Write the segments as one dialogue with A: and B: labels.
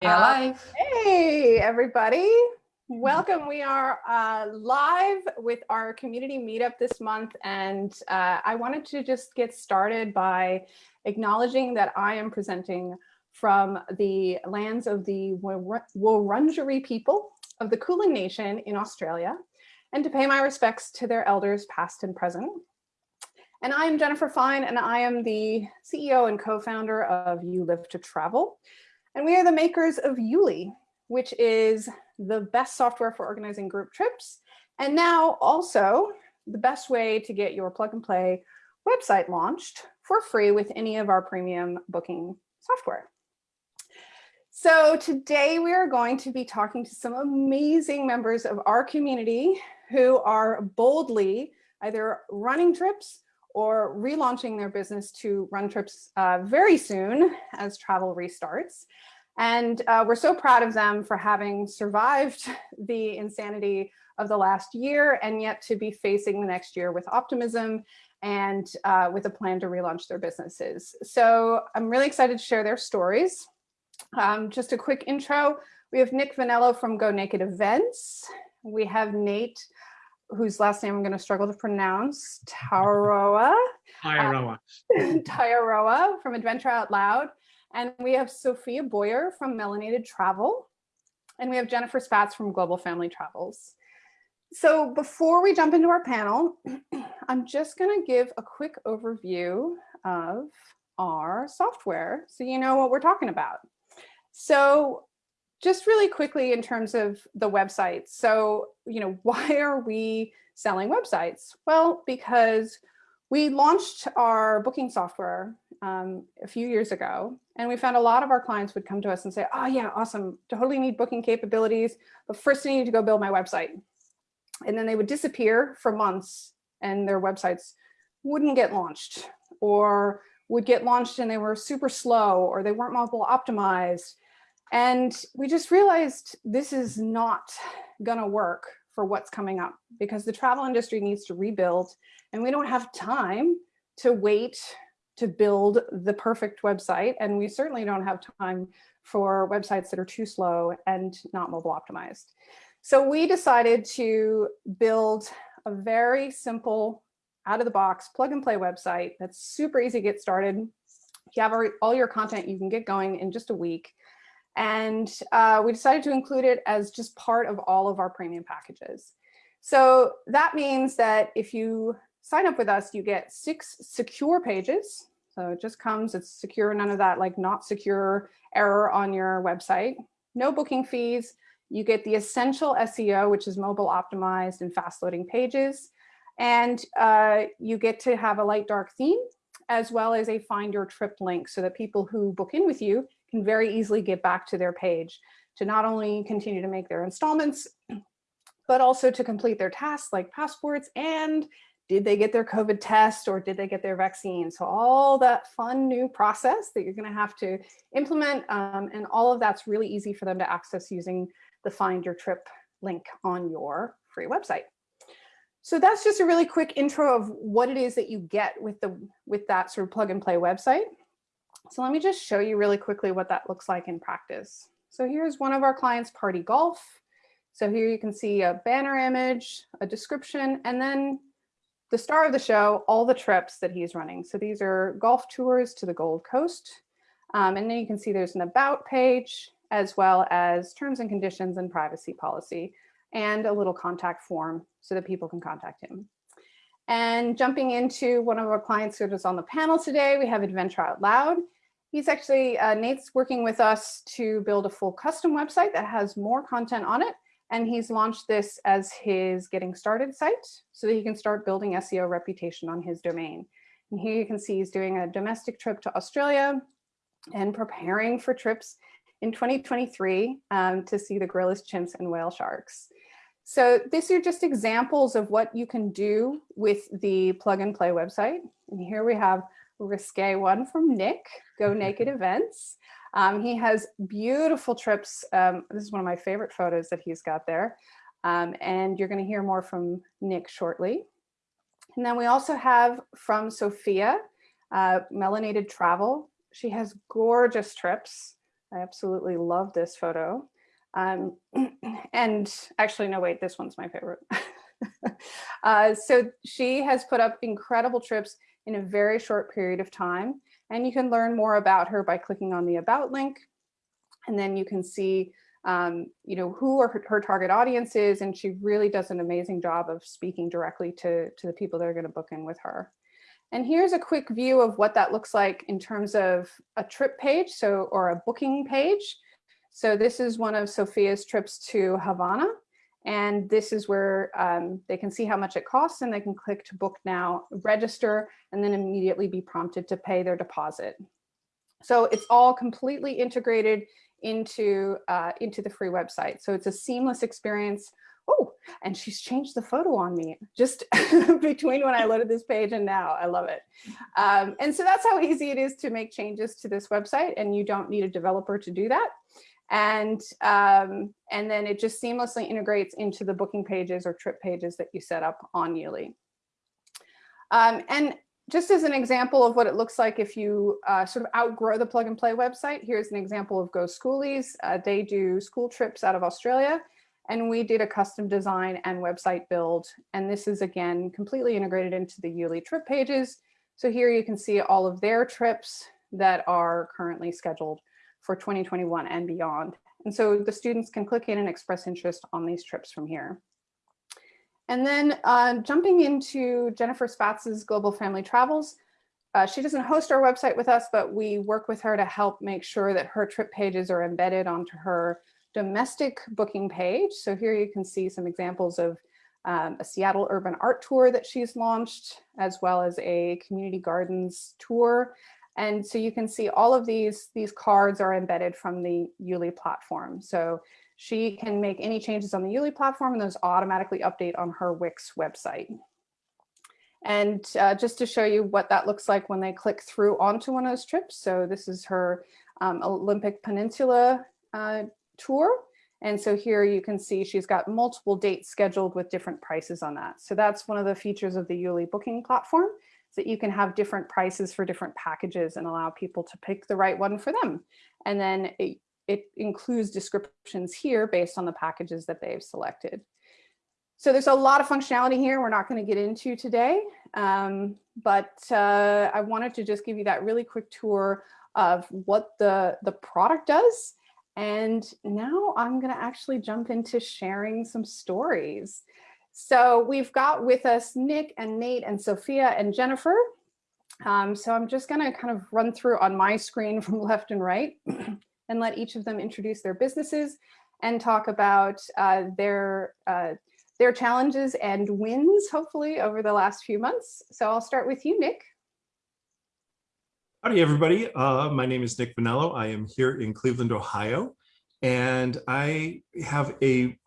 A: Uh. Hey, everybody. Welcome. We are uh, live with our community meetup this month. And uh, I wanted to just get started by acknowledging that I am presenting from the lands of the Wurundjeri people of the Kulin Nation in Australia, and to pay my respects to their elders past and present. And I am Jennifer Fine, and I am the CEO and co-founder of You Live to Travel. And we are the makers of Yuli, which is the best software for organizing group trips. And now also the best way to get your plug and play website launched for free with any of our premium booking software. So today we are going to be talking to some amazing members of our community who are boldly either running trips or relaunching their business to run trips uh, very soon as travel restarts. And uh, we're so proud of them for having survived the insanity of the last year and yet to be facing the next year with optimism and uh, with a plan to relaunch their businesses. So I'm really excited to share their stories. Um, just a quick intro. We have Nick Vanello from Go Naked Events. We have Nate whose last name I'm going to struggle to pronounce, Taroa.
B: Tyaroa.
A: Tyaroa from Adventure Out Loud. And we have Sophia Boyer from Melanated Travel. And we have Jennifer Spatz from Global Family Travels. So before we jump into our panel, I'm just going to give a quick overview of our software so you know what we're talking about. So just really quickly in terms of the websites. So, you know, why are we selling websites? Well, because we launched our booking software um, a few years ago, and we found a lot of our clients would come to us and say, oh yeah, awesome, totally need booking capabilities, but first I need to go build my website. And then they would disappear for months and their websites wouldn't get launched or would get launched and they were super slow or they weren't mobile optimized and we just realized this is not gonna work for what's coming up because the travel industry needs to rebuild and we don't have time to wait to build the perfect website. And we certainly don't have time for websites that are too slow and not mobile optimized. So we decided to build a very simple out of the box plug and play website that's super easy to get started. If You have all your content, you can get going in just a week. And uh, we decided to include it as just part of all of our premium packages. So that means that if you sign up with us, you get six secure pages. So it just comes, it's secure, none of that like not secure error on your website. No booking fees. You get the essential SEO, which is mobile optimized and fast loading pages. And uh, you get to have a light dark theme as well as a find your trip link so that people who book in with you can very easily get back to their page to not only continue to make their installments, but also to complete their tasks like passports and did they get their COVID test or did they get their vaccine? So all that fun new process that you're gonna have to implement um, and all of that's really easy for them to access using the find your trip link on your free website. So that's just a really quick intro of what it is that you get with the with that sort of plug and play website. So let me just show you really quickly what that looks like in practice. So here's one of our clients, Party Golf. So here you can see a banner image, a description, and then the star of the show, all the trips that he's running. So these are golf tours to the Gold Coast. Um, and then you can see there's an about page, as well as terms and conditions and privacy policy, and a little contact form so that people can contact him. And jumping into one of our clients who is on the panel today, we have Adventure Out Loud. He's actually, uh, Nate's working with us to build a full custom website that has more content on it. And he's launched this as his getting started site so that he can start building SEO reputation on his domain. And here you can see he's doing a domestic trip to Australia and preparing for trips in 2023 um, to see the gorillas, chimps, and whale sharks. So these are just examples of what you can do with the plug and play website. And here we have risque one from Nick, Go Naked Events. Um, he has beautiful trips. Um, this is one of my favorite photos that he's got there. Um, and you're going to hear more from Nick shortly. And then we also have from Sophia, uh, Melanated Travel. She has gorgeous trips I absolutely love this photo. Um, and actually, no, wait, this one's my favorite. uh, so she has put up incredible trips in a very short period of time. And you can learn more about her by clicking on the about link. And then you can see, um, you know, who are her, her, target audience is. And she really does an amazing job of speaking directly to, to the people that are gonna book in with her. And here's a quick view of what that looks like in terms of a trip page, so or a booking page. So this is one of Sophia's trips to Havana. And this is where um, they can see how much it costs and they can click to book now, register, and then immediately be prompted to pay their deposit. So it's all completely integrated into, uh, into the free website. So it's a seamless experience oh, and she's changed the photo on me just between when I loaded this page and now. I love it. Um, and so that's how easy it is to make changes to this website and you don't need a developer to do that. And, um, and then it just seamlessly integrates into the booking pages or trip pages that you set up on Yuli. Um, and just as an example of what it looks like if you uh, sort of outgrow the plug and play website, here's an example of Go Schoolies. Uh, they do school trips out of Australia and we did a custom design and website build. And this is again, completely integrated into the Yuli trip pages. So here you can see all of their trips that are currently scheduled for 2021 and beyond. And so the students can click in and express interest on these trips from here. And then uh, jumping into Jennifer Spatz's Global Family Travels, uh, she doesn't host our website with us, but we work with her to help make sure that her trip pages are embedded onto her domestic booking page. So here you can see some examples of um, a Seattle urban art tour that she's launched, as well as a community gardens tour. And so you can see all of these, these cards are embedded from the Yuli platform. So she can make any changes on the Yuli platform and those automatically update on her Wix website. And uh, just to show you what that looks like when they click through onto one of those trips. So this is her um, Olympic Peninsula uh, tour. And so here you can see she's got multiple dates scheduled with different prices on that. So that's one of the features of the Yuli booking platform is that you can have different prices for different packages and allow people to pick the right one for them. And then it, it includes descriptions here based on the packages that they've selected. So there's a lot of functionality here we're not going to get into today, um, but uh, I wanted to just give you that really quick tour of what the, the product does and now I'm going to actually jump into sharing some stories. So we've got with us Nick and Nate and Sophia and Jennifer. Um, so I'm just going to kind of run through on my screen from left and right and let each of them introduce their businesses and talk about uh, their uh, their challenges and wins, hopefully, over the last few months. So I'll start with you, Nick.
C: Howdy, everybody. Uh, my name is Nick Vanello. I am here in Cleveland, Ohio, and I have a,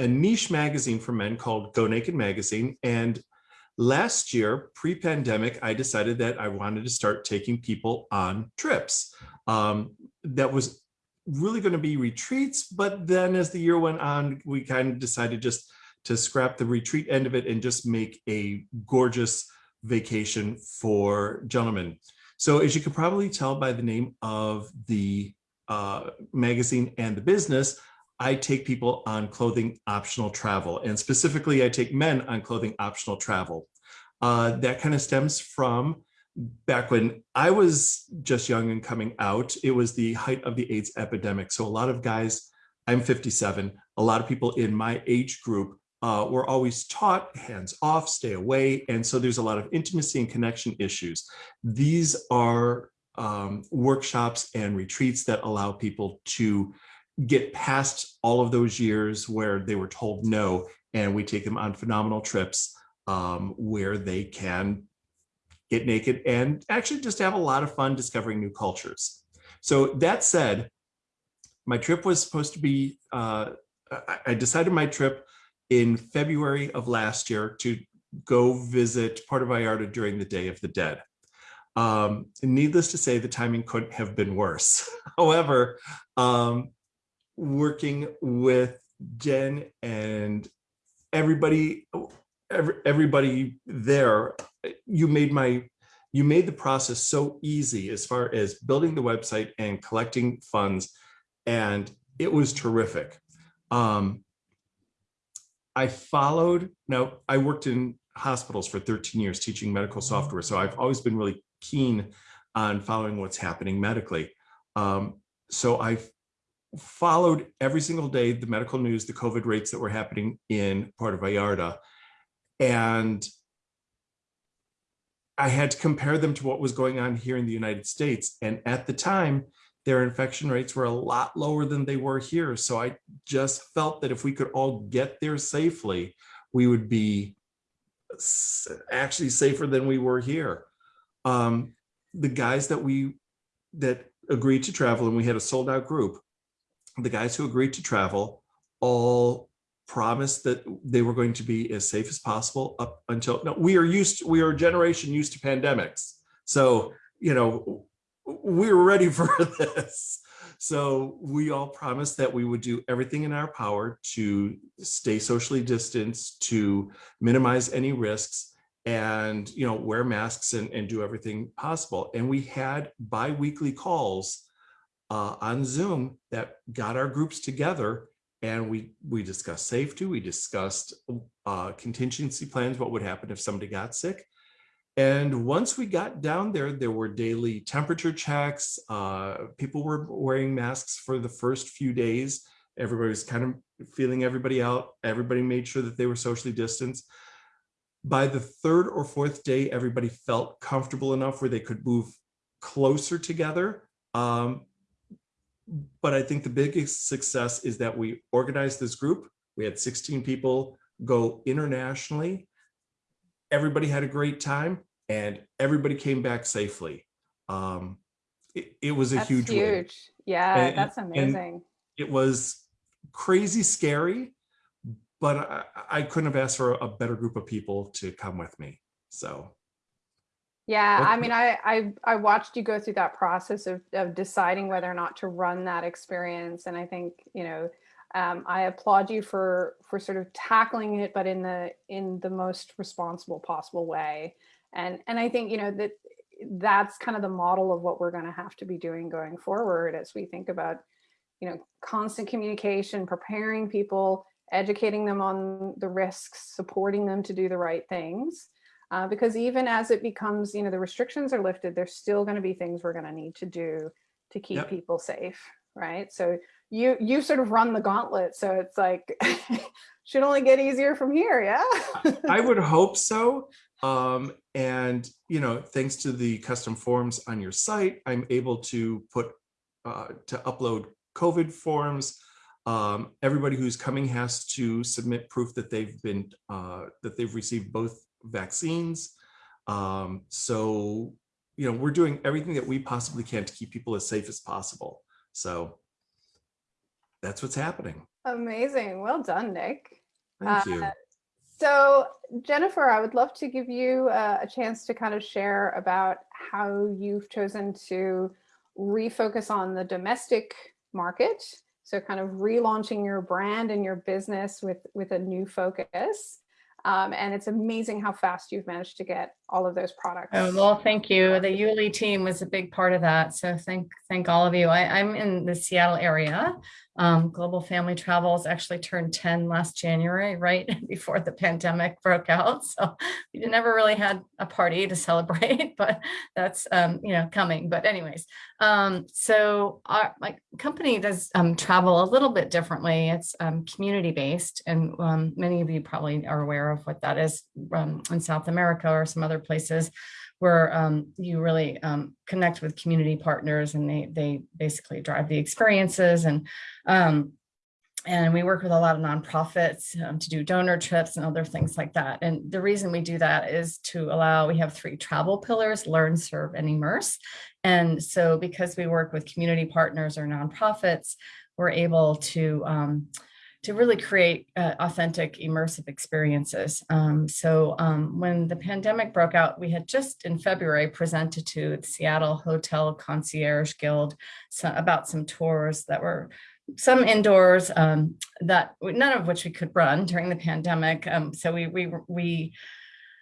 C: a niche magazine for men called Go Naked Magazine. And last year, pre-pandemic, I decided that I wanted to start taking people on trips. Um, that was really going to be retreats, but then as the year went on, we kind of decided just to scrap the retreat end of it and just make a gorgeous vacation for gentlemen. So as you can probably tell by the name of the uh, magazine and the business, I take people on clothing optional travel. And specifically, I take men on clothing optional travel. Uh, that kind of stems from back when I was just young and coming out, it was the height of the AIDS epidemic. So a lot of guys, I'm 57, a lot of people in my age group uh, we're always taught hands off, stay away. And so there's a lot of intimacy and connection issues. These are um, workshops and retreats that allow people to get past all of those years where they were told no, and we take them on phenomenal trips um, where they can get naked and actually just have a lot of fun discovering new cultures. So that said, my trip was supposed to be, uh, I decided my trip in February of last year to go visit Puerto Vallarta during the Day of the Dead. Um, needless to say, the timing couldn't have been worse. However, um, working with Jen and everybody, every, everybody there, you made my, you made the process so easy as far as building the website and collecting funds and it was terrific. Um, I followed, now I worked in hospitals for 13 years teaching medical software. So I've always been really keen on following what's happening medically. Um, so I followed every single day the medical news, the COVID rates that were happening in Puerto Vallarta. And I had to compare them to what was going on here in the United States. And at the time, their infection rates were a lot lower than they were here. So I just felt that if we could all get there safely, we would be actually safer than we were here. Um, the guys that we that agreed to travel and we had a sold out group, the guys who agreed to travel all promised that they were going to be as safe as possible up until no, we are used we are a generation used to pandemics. So, you know, we were ready for this. So we all promised that we would do everything in our power to stay socially distanced, to minimize any risks and, you know, wear masks and, and do everything possible. And we had bi-weekly calls uh, on Zoom that got our groups together and we we discussed safety, we discussed uh, contingency plans, what would happen if somebody got sick. And once we got down there, there were daily temperature checks. Uh, people were wearing masks for the first few days. Everybody was kind of feeling everybody out. Everybody made sure that they were socially distanced. By the third or fourth day, everybody felt comfortable enough where they could move closer together. Um, but I think the biggest success is that we organized this group. We had 16 people go internationally everybody had a great time and everybody came back safely. Um, it, it was a
A: That's
C: huge,
A: huge.
C: win.
A: Yeah,
C: And-
A: that's amazing.
C: It was crazy scary, but I, I couldn't have asked for a better group of people to come with me. So
A: Yeah, I mean, I, I I watched you go through that process of of deciding whether or not to run that experience, and I think you know, um, I applaud you for for sort of tackling it, but in the in the most responsible possible way, and and I think you know that that's kind of the model of what we're going to have to be doing going forward as we think about you know constant communication, preparing people, educating them on the risks, supporting them to do the right things. Uh, because even as it becomes, you know, the restrictions are lifted, there's still going to be things we're going to need to do to keep
C: Yep.
A: people safe, right? So you you sort of run the gauntlet, so it's like should only get easier from here, yeah.
C: I would hope so. Um, and, you know, thanks to the custom forms on your site, I'm able to put, uh, to upload COVID forms. Um, everybody who's coming has to submit proof that they've been, uh, that they've received both vaccines. Um, so, you know, we're doing everything that we possibly can to keep people as safe as possible. So that's what's happening.
A: Amazing, well done, Nick.
C: Thank you.
A: Uh, So Jennifer, I would love to give you uh, a chance to kind of share about how you've chosen to refocus on the domestic market. So kind of relaunching your brand and your business with, with a new focus. Um, and it's amazing how fast you've managed to get all of those products.
B: Oh, well, thank you. The Yuli team was a big part of that. So thank, thank all of you. I, I'm in the Seattle area. Um, Global Family Travels actually turned 10 last January, right before the pandemic broke out. So we never really had a party to celebrate, but that's, um, you know, coming. But anyways, um, so our my company does um, travel a little bit differently. It's um, community based, and um, many of you probably are aware of what that is in South America or some other places where um, you really um, connect with community partners and they they basically drive the experiences and um, and we work with a lot of nonprofits um, to do donor trips and other things like that. And the reason we do that is to allow, we have three travel pillars, learn, serve, and immerse. And so because we work with community partners or nonprofits, we're able to um, to really create uh, authentic immersive experiences. Um, so um, when the pandemic broke out, we had just in February presented to the Seattle Hotel Concierge Guild so, about some tours that were some indoors um, that none of which we could run during the pandemic. Um, so we we we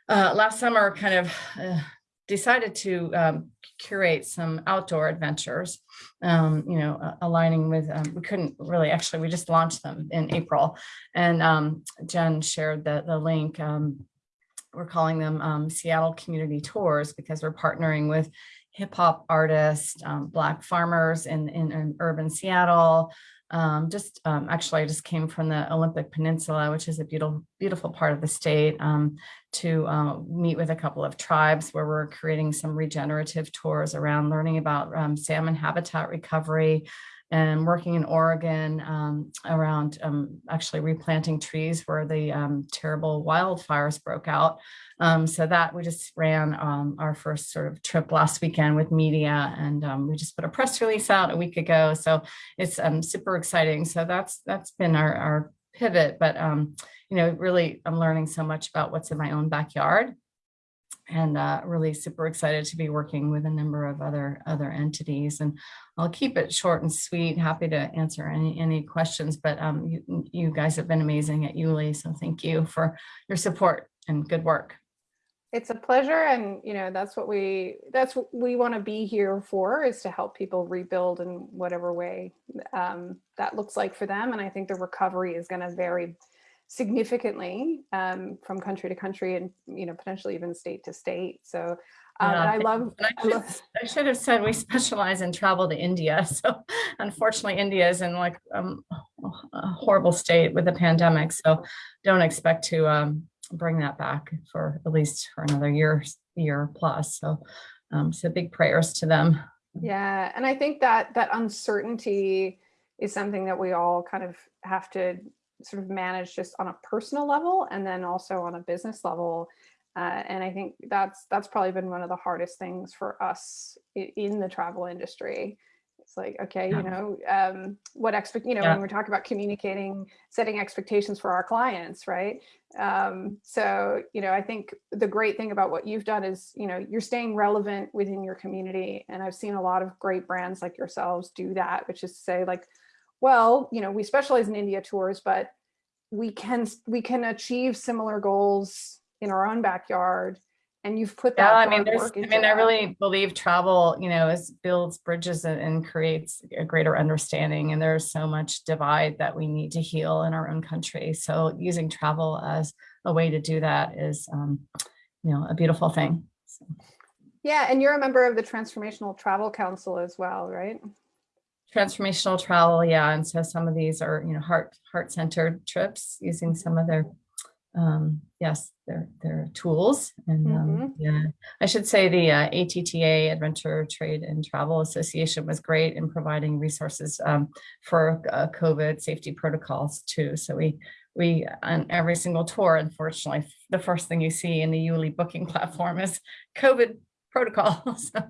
B: uh, last summer kind of uh, decided to um, curate some outdoor adventures, um, you know, uh, aligning with, um, we couldn't really, actually, we just launched them in April. And um, Jen shared the, the link. Um, we're calling them um, Seattle Community Tours because we're partnering with hip hop artists, Black farmers in, in, in urban Seattle, um, just um, actually I just came from the Olympic Peninsula, which is a beautiful, beautiful part of the state, um, to uh, meet with a couple of tribes where we're creating some regenerative tours around learning about um, salmon habitat recovery and working in Oregon um, around um, actually replanting trees where the terrible wildfires broke out. Um, so that we just ran um, our first sort of trip last weekend with media and um, we just put a press release out a week ago. So it's um, super exciting. So that's that's been our, our pivot, but um, you know, really I'm learning so much about what's in my own backyard and uh, really super excited to be working with a number of other other entities. And I'll keep it short and sweet. Happy to answer any any questions, but um, you, you guys have been amazing at Yuli, so thank you for your support and good work.
A: It's a pleasure. And, you know, that's what we, that's what we want to be here for is to help people rebuild in whatever way um, that looks like for them. And I think the recovery is going to vary significantly um, from country to country and, you know, potentially even state to state. So um,
B: Yeah,
A: I love,
B: I
A: I
B: should,
A: love,
B: I should have said we specialize in travel to India. So unfortunately, India is in like um, a horrible state with the pandemic. So don't expect to um, bring that back for at least for another year, year plus. So, um, so big prayers to them.
A: yeah. And I think that that uncertainty is something that we all kind of have to sort of manage just on a personal level and then also on a business level. Uh, and I think that's that's probably been one of the hardest things for us in the travel industry. It's like, okay,
B: Yeah.
A: you know, um, what expect, you know,
B: Yeah.
A: when we're talking about communicating, setting expectations for our clients, right? Um, so, you know, I think the great thing about what you've done is, you know, you're staying relevant within your community. And I've seen a lot of great brands like yourselves do that, which is to say like, well, you know, we specialize in India tours, but we can we can achieve similar goals in our own backyard. And you've put that
B: Yeah, I mean, there's, I mean, I really believe travel, you know, is builds bridges and- and creates a greater understanding. And there's so much divide that we need to heal in our own country. So using travel as a way to do that is, um, you know, a beautiful thing. So,
A: Yeah, and you're a member of the Transformational Travel Council as well, right?
B: Transformational travel, yeah. And so some of these are, you know, heart, heart-centered trips using some of their, um, yes, their, their tools. And um, yeah, I should say the uh, ATTA Adventure Trade and Travel Association was great in providing resources um, for uh, COVID safety protocols too. So we, we, on every single tour, unfortunately, the first thing you see in the Yuli booking platform is COVID protocols.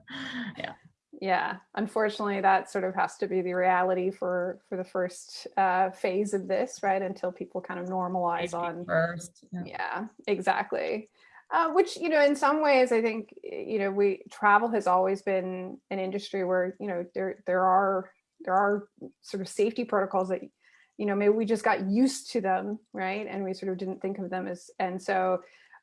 B: Yeah.
A: Yeah, unfortunately, that sort of has to be the reality for for the first uh, phase of this, right? Until people kind of normalize on
B: First. yeah.
A: Yeah, exactly. Uh, which, you know, in some ways, I think, you know, we travel has always been an industry where, you know, there there are there are sort of safety protocols that, you know, maybe we just got used to them, right? And we sort of didn't think of them as, and so,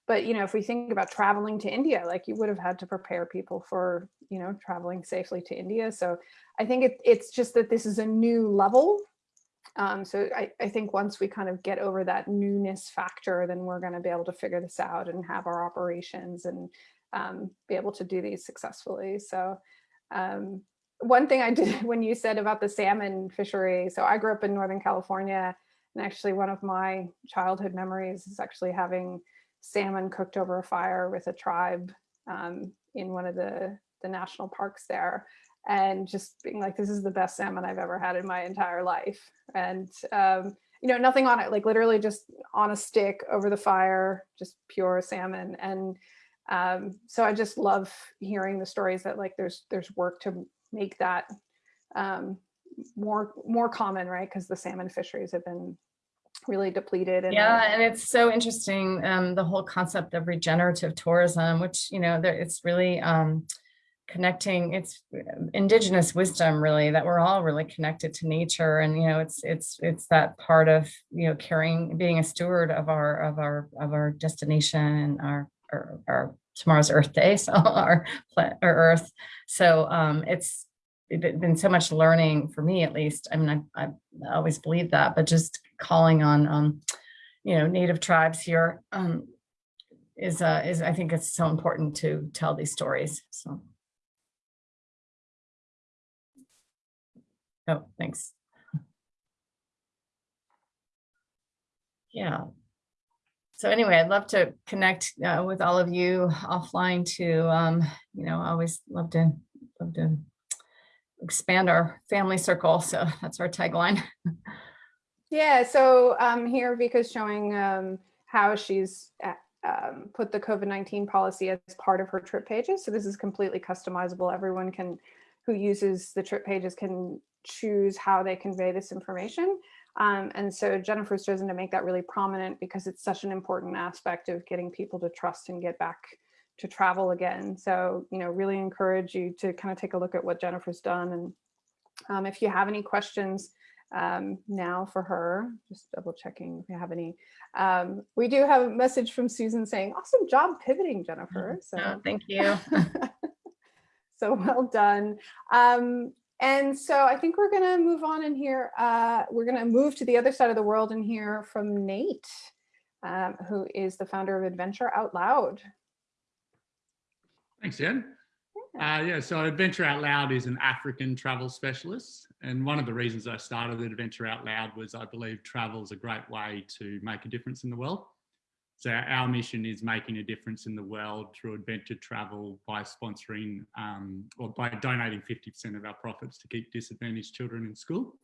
A: but you know, if we think about traveling to India, like you would have had to prepare people for, you know, traveling safely to India. So I think it, it's just that this is a new level um, so I, I think once we kind of get over that newness factor, then we're going to be able to figure this out and have our operations and um, be able to do these successfully. So um, one thing I did when you said about the salmon fishery, so I grew up in Northern California and actually one of my childhood memories is actually having salmon cooked over a fire with a tribe um, in one of the, the national parks there and just being like, this is the best salmon I've ever had in my entire life. And, um, you know, nothing on it, like literally just on a stick over the fire, just pure salmon. And um, so I just love hearing the stories that like there's there's work to make that um, more more common, right? Because the salmon fisheries have been really depleted. And
B: Yeah, and it's so interesting, um, the whole concept of regenerative tourism, which, you know, there, it's really um, connecting, it's indigenous wisdom really, that we're all really connected to nature. And, you know, it's, it's, it's that part of, you know, carrying, being a steward of our, of our, of our destination and our, our, our tomorrow's Earth Day, so our planet or Earth. So um, it's it been so much learning for me, at least. I mean, I, I always believe that, but just calling on, um, you know, native tribes here um, is uh, is I think it's so important to tell these stories. So. Oh, thanks. Yeah. So anyway, I'd love to connect uh, with all of you offline to, um, you know, always love to love to expand our family circle. So that's our tagline.
A: Yeah, so um, here Vika's showing um, how she's uh, um, put the COVID-19 policy as part of her trip pages. So this is completely customizable. Everyone can, who uses the trip pages can choose how they convey this information. Um, and so Jennifer's chosen to make that really prominent because it's such an important aspect of getting people to trust and get back to travel again. So, you know, really encourage you to kind of take a look at what Jennifer's done. And um, if you have any questions um, now for her, just double checking if you have any. Um, we do have a message from Susan saying, awesome job pivoting, Jennifer. So
B: Oh, thank you.
A: so well done. Um, and so I think we're gonna move on in here. Uh, we're gonna move to the other side of the world and hear from Nate, um, who is the founder of Adventure Out Loud.
D: Thanks, Jen. Uh, yeah, so Adventure Out Loud is an African travel specialist. And one of the reasons I started Adventure Out Loud was I believe travel is a great way to make a difference in the world. So our mission is making a difference in the world through adventure travel by sponsoring um, or by donating 50% of our profits to keep disadvantaged children in school.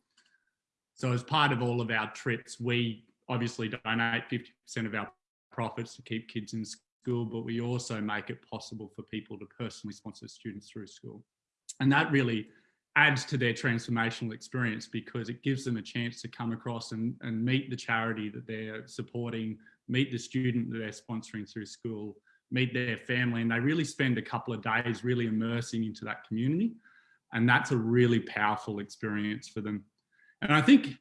D: So as part of all of our trips, we obviously donate 50% of our profits to keep kids in school, but we also make it possible for people to personally sponsor students through school. And that really adds to their transformational experience because it gives them a chance to come across and, and meet the charity that they're supporting, meet the student that they're sponsoring through school, meet their family, and they really spend a couple of days really immersing into that community. And that's a really powerful experience for them. And I think,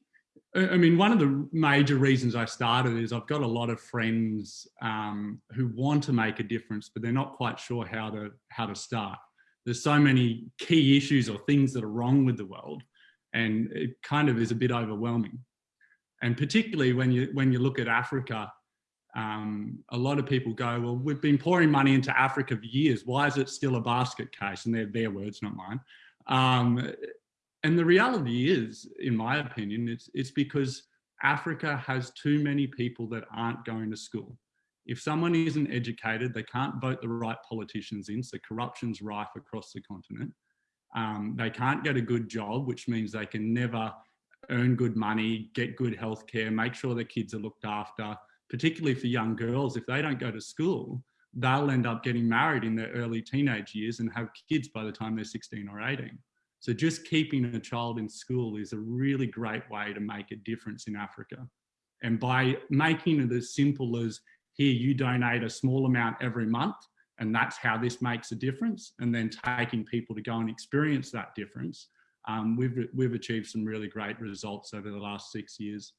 D: I mean, one of the major reasons I started is I've got a lot of friends um, who want to make a difference, but they're not quite sure how to how to start. There's so many key issues or things that are wrong with the world, and it kind of is a bit overwhelming. And particularly when you when you look at Africa, um, a lot of people go, well, we've been pouring money into Africa for years. Why is it still a basket case? And they're their words, not mine. Um, and the reality is, in my opinion, it's, it's because Africa has too many people that aren't going to school. If someone isn't educated, they can't vote the right politicians in, so corruption's rife across the continent. Um, they can't get a good job, which means they can never earn good money, get good healthcare, make sure their kids are looked after, particularly for young girls. If they don't go to school, they'll end up getting married in their early teenage years and have kids by the time they're 16 or 18. So just keeping a child in school is a really great way to make a difference in Africa. And by making it as simple as here, you donate a small amount every month, and that's how this makes a difference. And then taking people to go and experience that difference, um, we've, we've achieved some really great results over the last six years.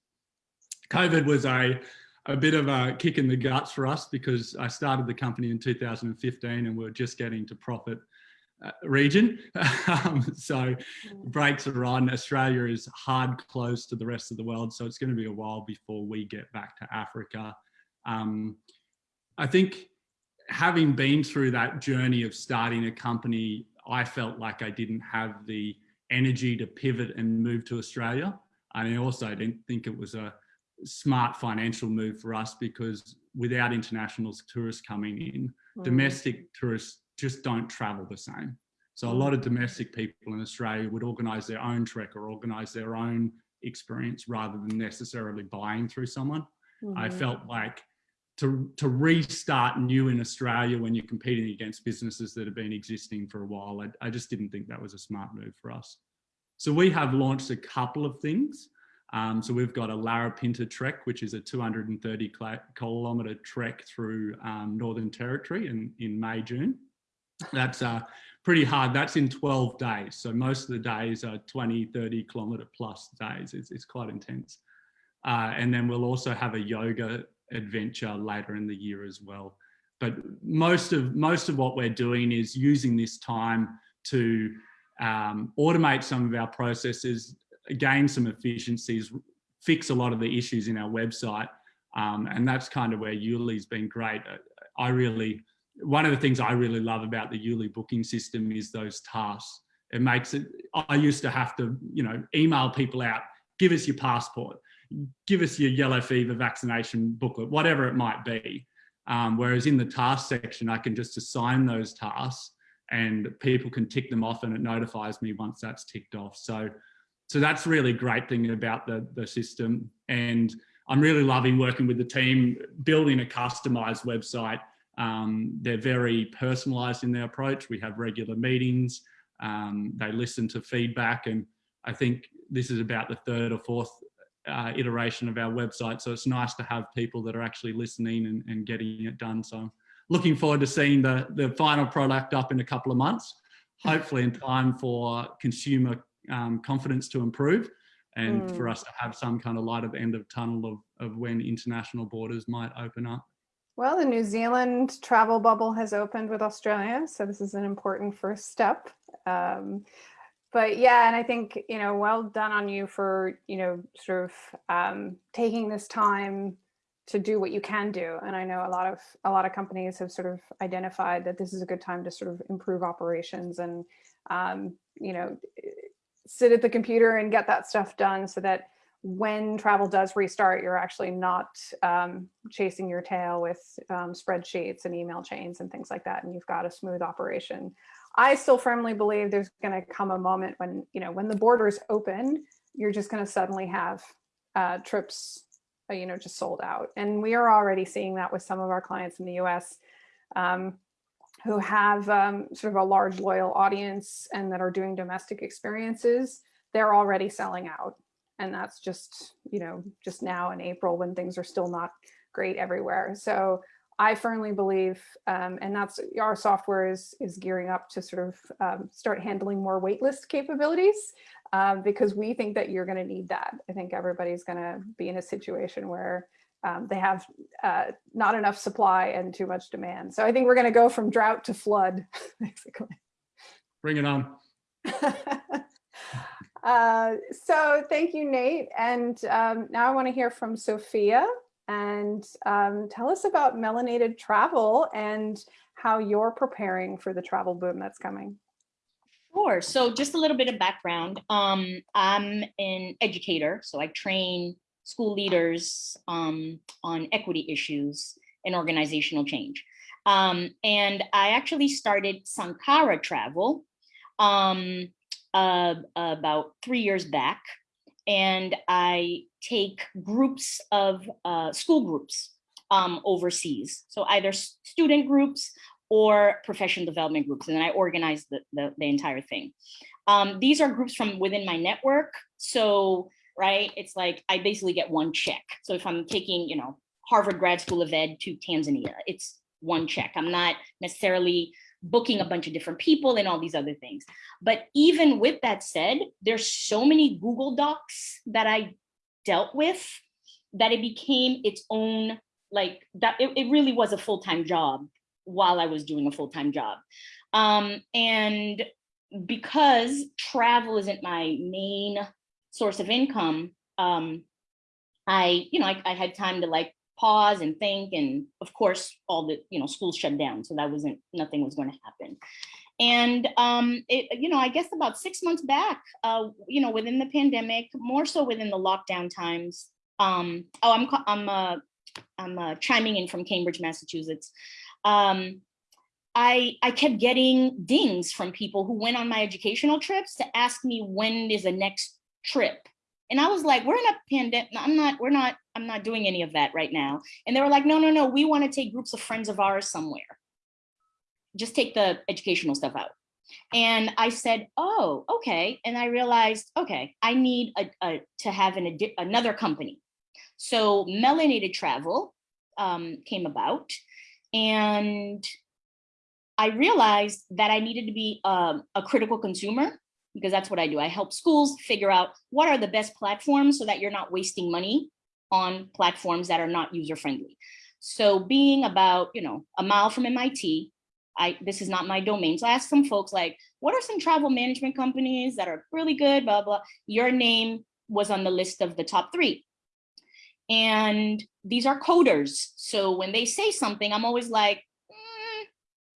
D: COVID was a, a bit of a kick in the guts for us because I started the company in 2015 and we are just getting to profit uh, region. um, so brakes are on. Australia is hard close to the rest of the world. So it's going to be a while before we get back to Africa. Um, I think having been through that journey of starting a company, I felt like I didn't have the energy to pivot and move to Australia. And I also didn't think it was a smart financial move for us because without international tourists coming in, mm. domestic tourists just don't travel the same. So a lot of domestic people in Australia would organise their own trek or organise their own experience rather than necessarily buying through someone. Mm -hmm. I
A: Mm-hmm.
D: felt like to, to restart new in Australia when you're competing against businesses that have been existing for a while, I, I just didn't think that was a smart move for us. So we have launched a couple of things. Um, so we've got a Larapinta trek, which is a 230 kilometre trek through um, Northern Territory in, in May, June. That's uh, pretty hard. That's in 12 days. So most of the days are 20, 30 kilometre plus days. It's, it's quite intense. Uh, and then we'll also have a yoga adventure later in the year as well. but most of most of what we're doing is using this time to um, automate some of our processes, gain some efficiencies, fix a lot of the issues in our website. Um, and that's kind of where Yuli's been great. I really, one of the things I really love about the Yuli booking system is those tasks. It makes it, I used to have to, you know, email people out, give us your passport, give us your yellow fever vaccination booklet, whatever it might be. Um, whereas in the task section, I can just assign those tasks and people can tick them off and it notifies me once that's ticked off. So, so that's really great thing about the, the system. And I'm really loving working with the team, building a customized website. Um, they're very personalized in their approach. We have regular meetings. Um, they listen to feedback. And I think this is about the third or fourth uh, iteration of our website. So it's nice to have people that are actually listening and, and getting it done. So I'm looking forward to seeing the, the final product up in a couple of months, hopefully in time for consumer um, confidence to improve and mm. for us to have some kind of light at the end of tunnel of, of when international borders might open up.
A: Well, the New Zealand travel bubble has opened with Australia, so this is an important first step. Um, but yeah, and I think, you know, well done on you for, you know, sort of um, taking this time to do what you can do. And I know a lot of a lot of companies have sort of identified that this is a good time to sort of improve operations and, um, you know, sit at the computer and get that stuff done so that when travel does restart, you're actually not um, chasing your tail with um, spreadsheets and email chains and things like that. And you've got a smooth operation. I still firmly believe there's going to come a moment when, you know, when the borders open, you're just going to suddenly have uh, trips, uh, you know, just sold out. And we are already seeing that with some of our clients in the US. Um, who have um, sort of a large loyal audience and that are doing domestic experiences, they're already selling out. And that's just, you know, just now in April when things are still not great everywhere. So I firmly believe, um, and that's our software is, is gearing up to sort of um, start handling more waitlist capabilities um, because we think that you're going to need that. I think everybody's going to be in a situation where um, they have uh, not enough supply and too much demand. So I think we're going to go from drought to flood, basically.
D: Bring it on.
A: uh, so thank you, Nate. And um, now I want to hear from Sophia and um, tell us about Melanated Travel and how you're preparing for the travel boom that's coming.
E: Sure. So just a little bit of background. Um, I'm an educator, so I train school leaders um, on equity issues and organizational change. Um, and I actually started Sankara Travel um, uh, about three years back. And I take groups of uh, school groups um, overseas. So either student groups or professional development groups. And I organize the, the, the entire thing. Um, these are groups from within my network. So right? It's like I basically get one check. So if I'm taking, you know, Harvard Grad School of Ed to Tanzania, it's one check. I'm not necessarily booking a bunch of different people and all these other things. But even with that said, there's so many Google Docs that I dealt with that it became its own, like that it, it really was a full-time job while I was doing a full-time job. Um, and because travel isn't my main source of income, um, I, you know, I, I had time to like pause and think. And of course, all the, you know, schools shut down. So that wasn't, nothing was going to happen. And, um, it, you know, I guess about six months back, uh, you know, within the pandemic, more so within the lockdown times. Um, oh, I'm, I'm, uh, I'm uh, chiming in from Cambridge, Massachusetts. Um, I, I kept getting dings from people who went on my educational trips to ask me when is the next trip. And I was like, we're in a pandemic. I'm not, we're not, I'm not doing any of that right now. And they were like, no, no, no, we want to take groups of friends of ours somewhere. Just take the educational stuff out. And I said, oh, okay. And I realized, okay, I need a, a to have an another company. So Melanated Travel um, came about and I realized that I needed to be um, a critical consumer because that's what I do. I help schools figure out what are the best platforms so that you're not wasting money on platforms that are not user friendly. So being about, you know, a mile from MIT, I, this is not my domain. So I asked some folks like, what are some travel management companies that are really good, blah, blah. Your name was on the list of the top three. And these are coders. So when they say something, I'm always like, "Mm,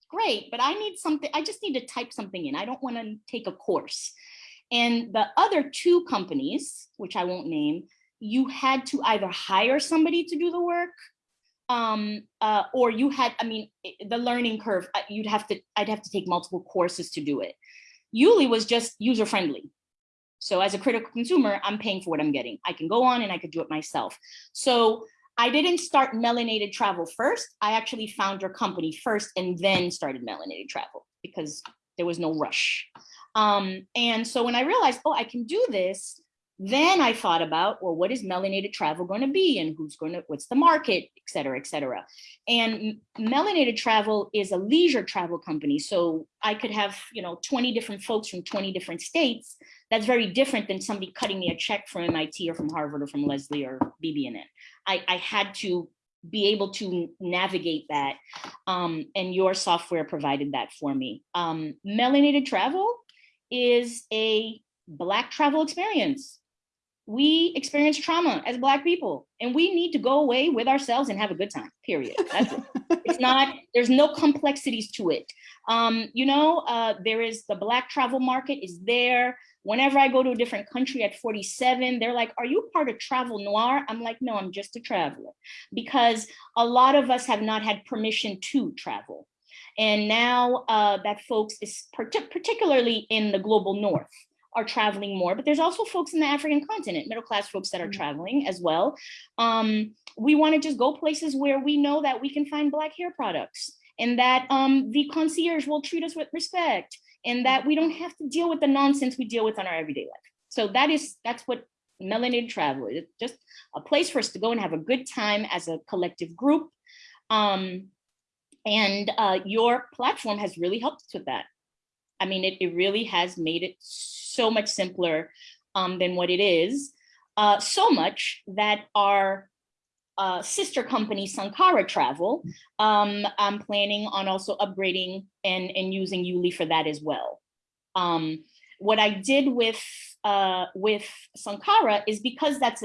E: great, but I need something, I just need to type something in. I don't want to take a course. And the other two companies, which I won't name, you had to either hire somebody to do the work um uh or you had i mean the learning curve uh, you'd have to i'd have to take multiple courses to do it Yuli was just user friendly so as a critical consumer i'm paying for what i'm getting i can go on and i could do it myself so i didn't start melanated travel first i actually found your company first and then started melanated travel because there was no rush um and so when i realized oh i can do this then I thought about, well, what is melanated travel going to be and who's going to, what's the market, et cetera, et cetera. And melanated travel is a leisure travel company. So I could have, you know, 20 different folks from 20 different states. That's very different than somebody cutting me a check from MIT or from Harvard or from Lesley or BB&N. I, I had to be able to navigate that. Um, and your software provided that for me. Um, melanated travel is a Black travel experience we experience trauma as black people and we need to go away with ourselves and have a good time period that's it it's not there's no complexities to it um you know uh there is the black travel market is there whenever i go to a different country at 47 they're like are you part of Travel Noire i'm like no i'm just a traveler because a lot of us have not had permission to travel and now uh that folks is partic- particularly in the global north are traveling more, but there's also folks in the African continent, middle class folks that are
A: Mhm.
E: traveling as well. Um, we want to just go places where we know that we can find black hair products and that um, the concierge will treat us with respect and that we don't have to deal with the nonsense we deal with on our everyday life. So that is that's what melanated travel is. Just a place for us to go and have a good time as a collective group. Um, and uh, your platform has really helped us with that. I mean, it, it really has made it so much simpler um, than what it is. Uh, so much that our uh, sister company, Sankara Travel, um, I'm planning on also upgrading and, and using Yuli for that as well. Um, what I did with, uh, with Sankara is because that's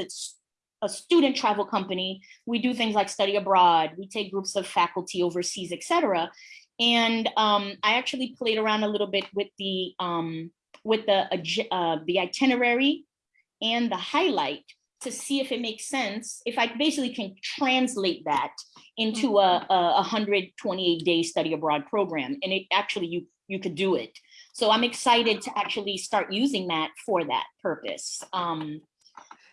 E: a student travel company, we do things like study abroad, we take groups of faculty overseas, et cetera. And um, I actually played around a little bit with the um, with the uh, the itinerary and the highlight to see if it makes sense. If I basically can translate that into a, a 128 day study abroad program, and it actually you you could do it. So I'm excited to actually start using that for that purpose. Um,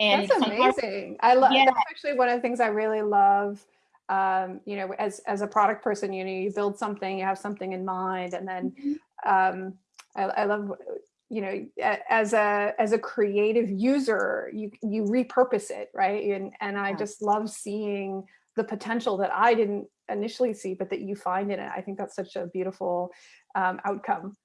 E: and
A: That's amazing. I love,
E: Yeah.
A: that's actually one of the things I really love. Um, you know, as, as a product person, you know, you build something, you have something in mind, and then um, I, I love, you know, as a, as a creative user, you, you repurpose it, right? And, and I just love seeing the potential that I didn't initially see, but that you find in it. I think that's such a beautiful um, outcome.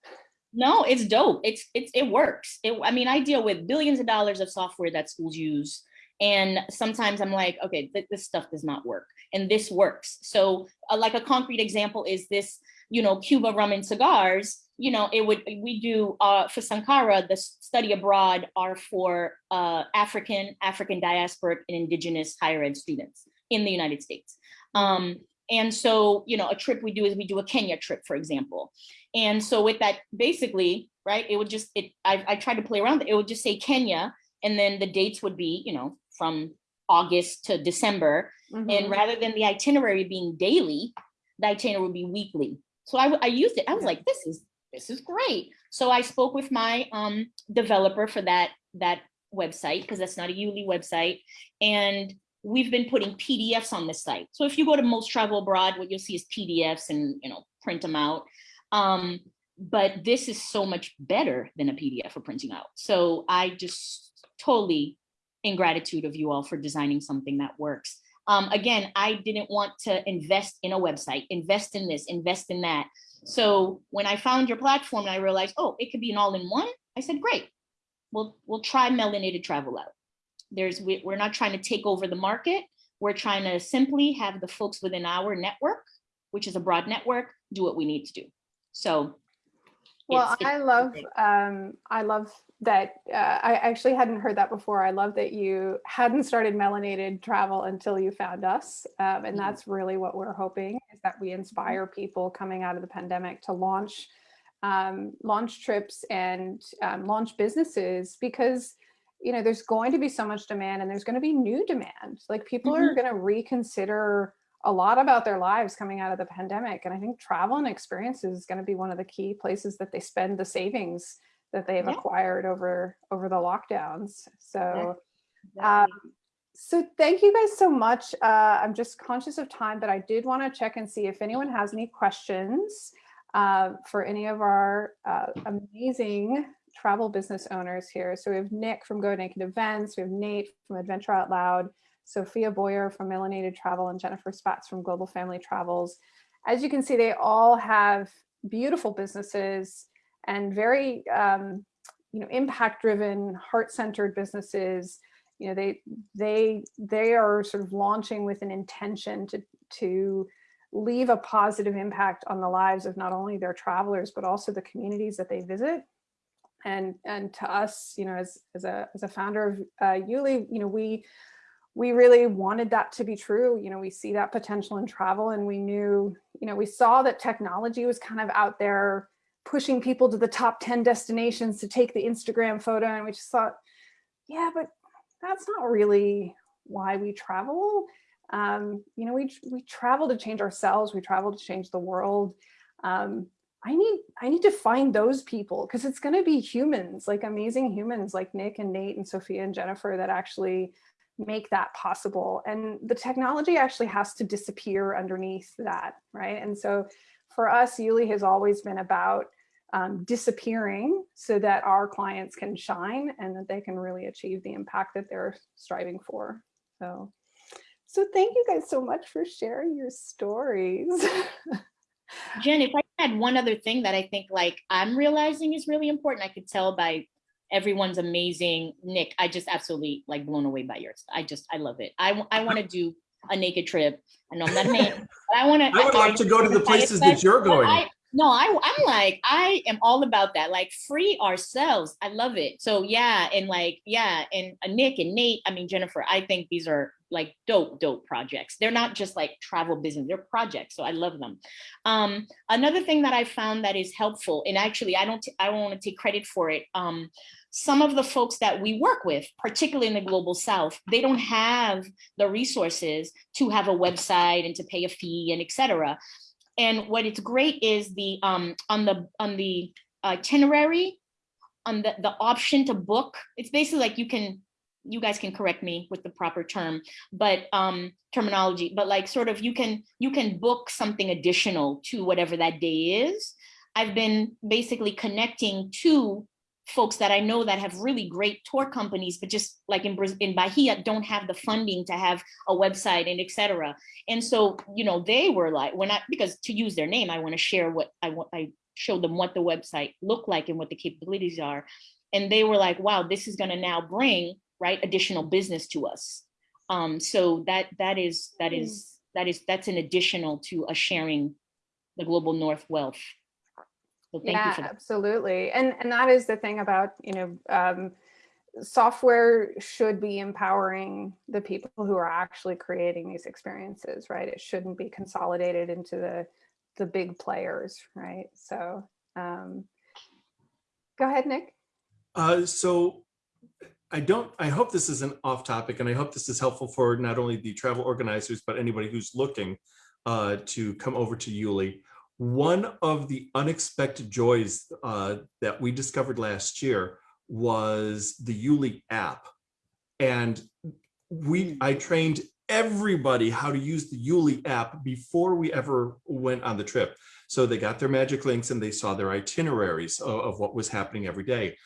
E: No, it's dope. It's it's it works. It, I mean, I deal with billions of dollars of software that schools use, and sometimes I'm like, okay, th- this stuff does not work, and this works. So, uh, like a concrete example is this, you know, Cuba rum and cigars. You know, it would we do uh, for Sankara the study abroad are for uh, African, African diasporic, and indigenous higher ed students in the United States. Um, and so, you know, a trip we do is we do a Kenya trip, for example. And so with that, basically, right, it would just, it, I, I tried to play around, it would just say Kenya, and then the dates would be, you know, from August to December. And
A: Mhm.
E: rather than the itinerary being daily, the itinerary would be weekly. So I, I used it, I was like, this is, this is great. So I spoke with my um, developer for that, that website, because that's not a Yuli website. And we've been putting PDFs on the site. So if you go to Most Travel Abroad, what you'll see is PDFs and, you know, print them out. Um, but this is so much better than a PDF for printing out. So I just totally in gratitude of you all for designing something that works. Um, again, I didn't want to invest in a website, invest in this, invest in that. So when I found your platform and I realized, oh, it could be an all-in-one, I said, great. We'll we'll try melanated travel out. There's we, we're not trying to take over the market. we're trying to simply have the folks within our network, which is a broad network, do what we need to do. So.
A: Well, I love, um, I love that, uh, I actually hadn't heard that before. I love that you hadn't started melanated travel until you found us. Um, and
E: Mhm.
A: that's really what we're hoping that we inspire people coming out of the pandemic to launch, um, launch trips and um, launch businesses because, you know, there's going to be so much demand and there's going to be new demand. Like people are going to reconsider a lot about their lives coming out of the pandemic. And I think travel and experiences is going to be one of the key places that they spend the savings that they've
E: Yeah.
A: acquired over over the lockdowns. So
E: Exactly.
A: um, so thank you guys so much. Uh, I'm just conscious of time, but I did want to check and see if anyone has any questions uh, for any of our uh, amazing travel business owners here. So we have Nick from Go Naked Events, we have Nate from Adventure Out Loud, Sophia Boyer from Melanated Travel, and Jennifer Spatz from Global Family Travels. As you can see, they all have beautiful businesses and very um, you know impact-driven, heart-centered businesses you know they they they are sort of launching with an intention to to leave a positive impact on the lives of not only their travelers but also the communities that they visit. And and to us you know as as a as a founder of uh, Yuli you know we we really wanted that to be true. You know we see that potential in travel and we knew you know we saw that technology was kind of out there pushing people to the top 10 destinations to take the Instagram photo and we just thought yeah but that's not really why we travel. Um, you know, we we travel to change ourselves. We travel to change the world. Um, I need I need to find those people because it's going to be humans, like amazing humans, like Nick and Nate and Sophia and Jennifer, that actually make that possible. And the technology actually has to disappear underneath that, right? And so, for us, Yuli has always been about um, disappearing so that our clients can shine and that they can really achieve the impact that they're striving for. So, so thank you guys so much for sharing your stories.
E: Jen, if I had one other thing that I think like I'm realizing is really important, I could tell by everyone's amazing. Nick, I just absolutely like blown away by yours. I just, I love it. I, I want to do a naked trip. I know I'm not a man, but I want to.
C: I would love to go to the places that you're going.
E: I, no, I, I'm like, I am all about that. Like free ourselves. I love it. So yeah. And like, yeah. And uh, Nick and Nate, I mean, Jennifer, I think these are like dope, dope projects. They're not just like travel business, they're projects. So I love them. Um, another thing that I found that is helpful, and actually I don't, I don't want to take credit for it. Um, some of the folks that we work with, particularly in the global south, they don't have the resources to have a website and to pay a fee and et cetera. And what it's great is the um, on the on the itinerary, on the the option to book. It's basically like you can you guys can correct me with the proper term, but um, terminology. But like sort of you can you can book something additional to whatever that day is. I've been basically connecting to folks that I know that have really great tour companies, but just like in in Bahia, don't have the funding to have a website and et cetera. And so, you know, they were like, when I, because to use their name, I want to share what I want, I showed them what the website looked like and what the capabilities are. And they were like, wow, this is going to now bring, right, additional business to us. Um, so that, that is, that is, that is, that's an additional to a sharing the global North wealth. So thank you
A: yeah,
E: for that.
A: absolutely. And and that is the thing about, you know, um, software should be empowering the people who are actually creating these experiences, right? It shouldn't be consolidated into the the big players, right? So um, go ahead, Nick.
C: Uh, so I don't, I hope this isn't off topic and I hope this is helpful for not only the travel organizers, but anybody who's looking uh, to come over to Yuli. One of the unexpected joys uh, that we discovered last year was the Yuli app. And we, I trained everybody how to use the Yuli app before we ever went on the trip. So they got their magic links and they saw their itineraries of, of what was happening every day.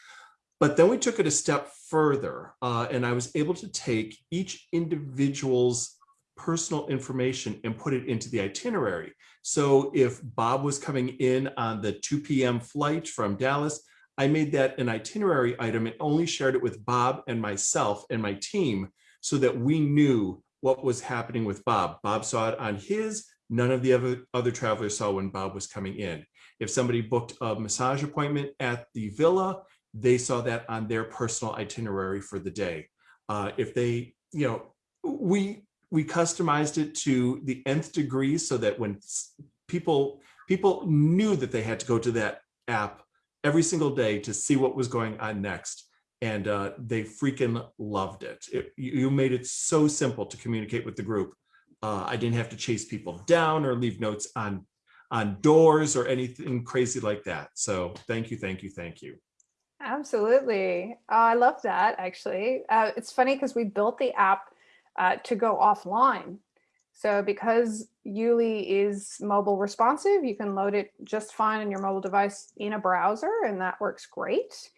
C: But then we took it a step further uh, and I was able to take each individual's personal information and put it into the itinerary. So if Bob was coming in on the 2 p.m. flight from Dallas, I made that an itinerary item and only shared it with Bob and myself and my team so that we knew what was happening with Bob. Bob saw it on his, none of the other, other travelers saw when Bob was coming in. If somebody booked a massage appointment at the villa, they saw that on their personal itinerary for the day. Uh, if they, you know, we we customized it to the nth degree so that when people people knew that they had to go to that app every single day to see what was going on next and uh, they freaking loved it. it you made it so simple to communicate with the group uh, i didn't have to chase people down or leave notes on on doors or anything crazy like that so thank you thank you thank you
A: Absolutely. Uh, I love that actually. Uh, it's funny because we built the app uh, to go offline. So because Yuli is mobile responsive, you can load it just fine on your mobile device in a browser and that works great.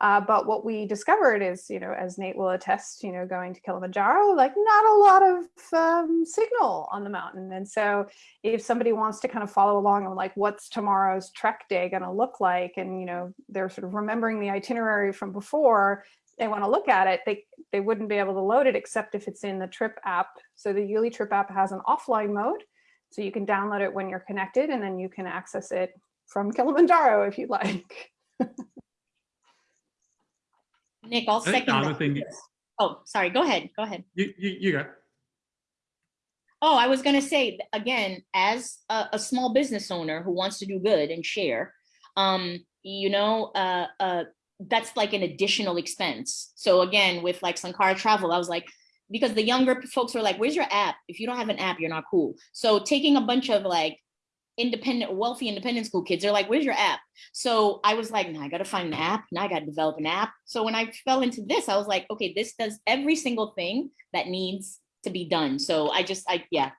A: Uh, but what we discovered is, you know, as Nate will attest, you know, going to Kilimanjaro, like not a lot of um, signal on the mountain. And so if somebody wants to kind of follow along on like, what's tomorrow's trek day going to look like? And, you know, they're sort of remembering the itinerary from before, they want to look at it, they, they wouldn't be able to load it except if it's in the trip app. So the Yuli trip app has an offline mode. So you can download it when you're connected and then you can access it from Kilimanjaro if you'd like.
E: Nick, I'll second
D: the other
E: that.
D: thing,
E: Oh, sorry, go ahead, go ahead.
D: you, you, you go.
E: Oh, I was gonna say, again, as a, a small business owner who wants to do good and share, um, you know, uh, uh, that's like an additional expense. So again, with like Sankara Travel, I was like, because the younger folks were like, where's your app? If you don't have an app, you're not cool. So taking a bunch of like independent, wealthy independent school kids, they're like, where's your app? So I was like, now I gotta find an app, now I gotta develop an app. So when I fell into this, I was like, okay, this does every single thing that needs to be done. So I just, I, yeah,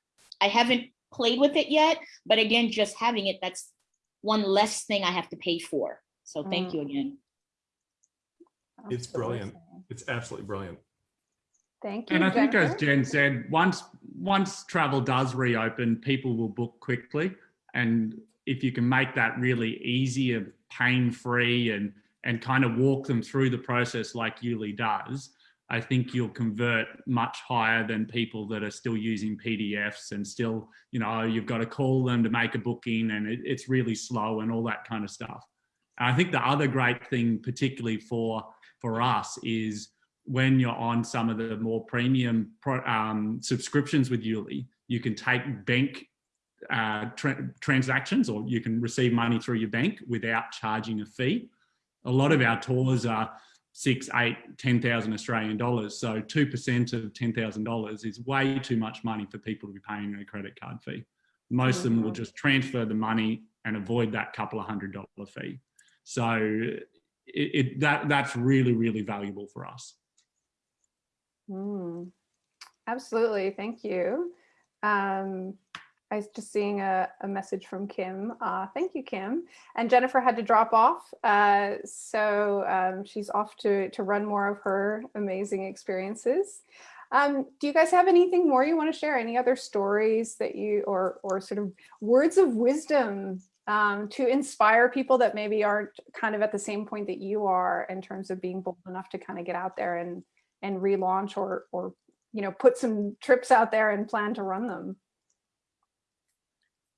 E: I haven't played with it yet, but again, just having it, that's one less thing I have to pay for. So thank
A: Mm.
E: you again.
C: It's brilliant. It's absolutely brilliant
A: Thank you.
D: And I think as Jen said, once, once travel does reopen, people will book quickly. And if you can make that really easy and pain-free and, and kind of walk them through the process like Yuli does, I think you'll convert much higher than people that are still using PDFs and still, you know, oh, you've got to call them to make a booking and it, it's really slow and all that kind of stuff. And I think the other great thing, particularly for, for us, is when you're on some of the more premium pro, um, subscriptions with Yuli, you can take bank uh, tra transactions or you can receive money through your bank without charging a fee. A lot of our tours are six, eight, 10,000 Australian dollars. So 2% of $10,000 is way too much money for people to be paying a credit card fee. Most of them will
A: Mhm.
D: just transfer the money and avoid that couple of hundred dollar fee. So it, it that that's really, really valuable for us.
A: Mm, Absolutely, thank you. Um, I was just seeing a, a message from Kim. Uh, thank you, Kim. And Jennifer had to drop off, uh, so um, she's off to, to run more of her amazing experiences. Um, do you guys have anything more you want to share? Any other stories that you, or, or sort of words of wisdom um, to inspire people that maybe aren't kind of at the same point that you are in terms of being bold enough to kind of get out there and and relaunch or or you know put some trips out there and plan to run them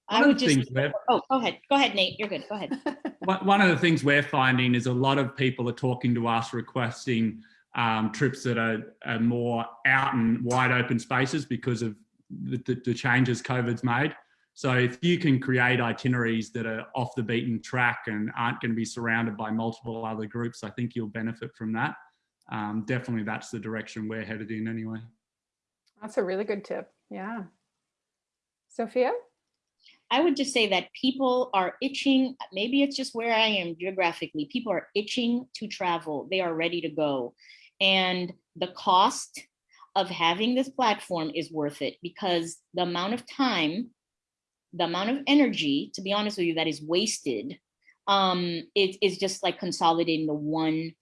E: I would just, oh, go ahead, go ahead, Nate, you're good, go ahead.
D: One one of the things we're finding is a lot of people are talking to us requesting um, trips that are, are more out and wide open spaces because of the, the, the changes COVID's made. So if you can create itineraries that are off the beaten track and aren't going to be surrounded by multiple other groups, I think you'll benefit from that. Um, definitely that's the direction we're headed in anyway.
A: that's a really good tip yeah sophia
E: I would just say that people are itching, maybe it's just where I am geographically, people are itching to travel. They are ready to go. And the cost of having this platform is worth it because the amount of time, the amount of energy, to be honest with you, that is wasted, um, it is just like consolidating the one,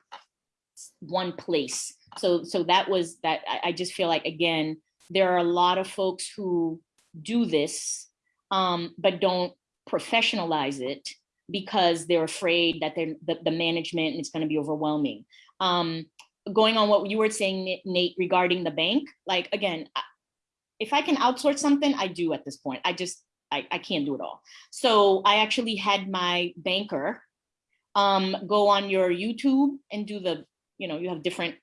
E: one place. So, so that was that, I, I just feel like, again, there are a lot of folks who do this um, but don't professionalize it because they're afraid that they're, the, the management is going to be overwhelming. Um, going on what you were saying, Nate, regarding the bank, like again, if I can outsource something, I do at this point. I just, I, I can't do it all. So I actually had my banker um, go on your YouTube and do the, you know, you have different,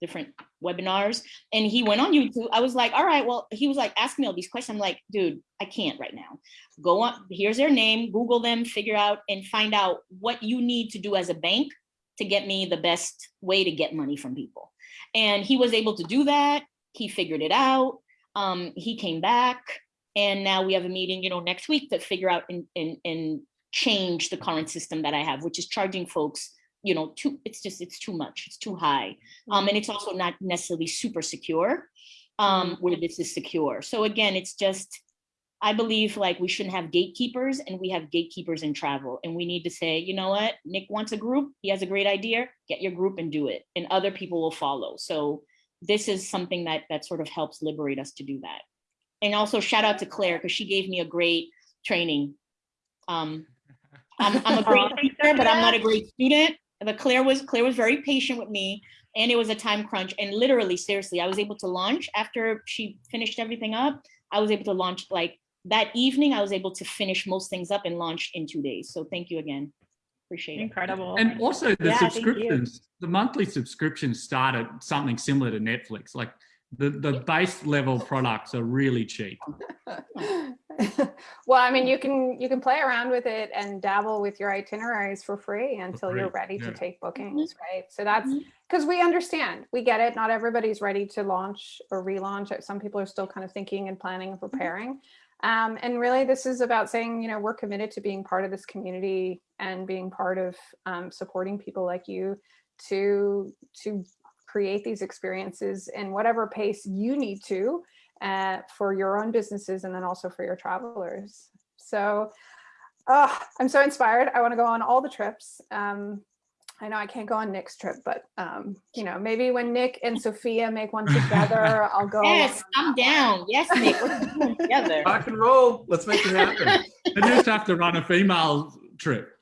E: different webinars. And he went on YouTube. I was like, all right, well, he was like, ask me all these questions. I'm like, dude, I can't right now. Go on, here's their name, Google them, figure out and find out what you need to do as a bank to get me the best way to get money from people. And he was able to do that. He figured it out. Um, he came back and now we have a meeting, you know, next week to figure out and, and, and change the current system that I have, which is charging folks, you know, too, it's just, it's too much, it's too high. Um, and it's also not necessarily super secure, um, where this is secure. So again, it's just, I believe like we shouldn't have gatekeepers and we have gatekeepers in travel. And we need to say, you know what, Nick wants a group, he has a great idea, get your group and do it. And other people will follow. So this is something that that sort of helps liberate us to do that. And also shout out to Claire, because she gave me a great training. Um, I'm, I'm a great teacher, but I'm not a great student. But Claire was Claire was very patient with me and it was a time crunch. And literally, seriously, I was able to launch after she finished everything up. I was able to launch like that evening. I was able to finish most things up and launch in two days. So thank you again. Appreciate it.
F: Incredible.
D: And also the
F: Yeah,
D: subscriptions, the monthly subscriptions start at something similar to Netflix. Like the, the base level products are really cheap.
A: well, I mean, you can you can play around with it and dabble with your itineraries for free until you're
D: free,
A: ready to take bookings, right? So that's because we understand, we get it. Not everybody's ready to launch or relaunch. Some people are still kind of thinking and planning and preparing. Um, and really, this is about saying, you know, we're committed to being part of this community and being part of um, supporting people like you to to create these experiences in whatever pace you need to uh, for your own businesses and then also for your travelers. So uh, I'm so inspired. I want to go on all the trips. Um, I know I can't go on Nick's trip, but um, you know, maybe when Nick and Sophia make one together, I'll go.
E: Yes, I'm down. Yes, Nick, we're together.
C: Rock and roll. Let's make it happen.
D: They just have to run a female trip.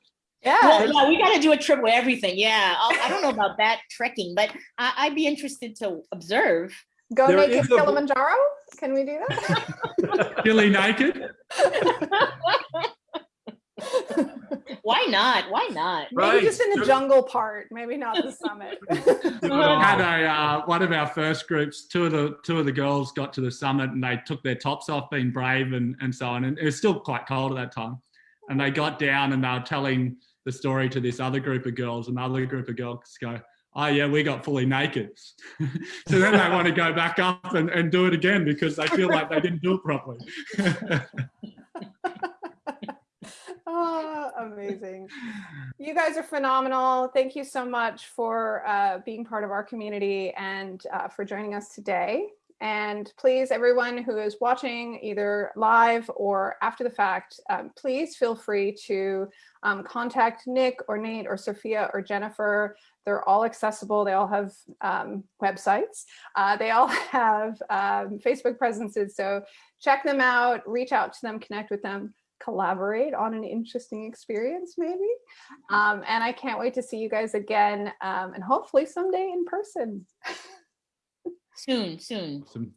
A: Yeah,
E: Well, yeah, we got to do a trip with everything. Yeah, I'll, I don't know about that trekking, but I, I'd be interested to observe.
A: go
C: There
A: naked
C: is a-
A: Kilimanjaro. Can we do that?
D: Billy naked.
E: Why not? Why not?
A: Maybe just in the
C: Just-
A: jungle part, maybe not the summit.
C: Do it all.
D: had a uh, one of our first groups. Two of the two of the girls got to the summit and they took their tops off, being brave and and so on. And it was still quite cold at that time. And they got down and they were telling the story to this other group of girls. And the other group of girls go, "Oh yeah, we got fully naked." so then they want to go back up and, and do it again because they feel like they didn't do it properly.
A: Oh, amazing. You guys are phenomenal. Thank you so much for uh, being part of our community and uh, for joining us today. And please, everyone who is watching either live or after the fact, um, please feel free to um, contact Nick or Nate or Sophia or Jennifer. They're all accessible. They all have um, websites. Uh, they all have um, Facebook presences. So check them out, reach out to them, connect with them collaborate on an interesting experience maybe um, and i can't wait to see you guys again um, and hopefully someday in person
E: Soon, soon.
D: Awesome.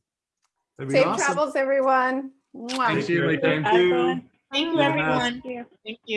C: That'd
A: safe
C: awesome.
A: travels everyone Mwah.
D: Thank you,
C: Thank you.
F: everyone.
E: Thank you, everyone.
F: Thank you.
E: Thank you.